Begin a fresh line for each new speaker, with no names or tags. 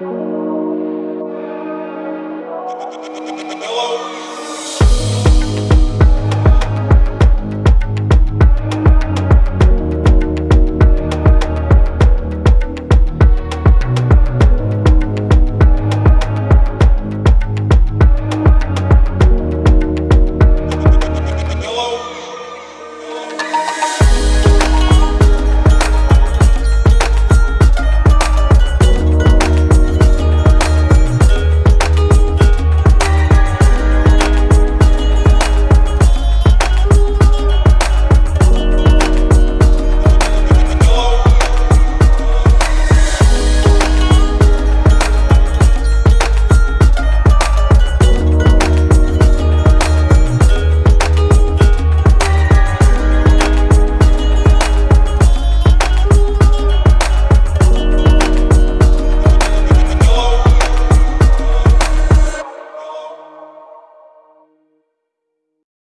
Hello.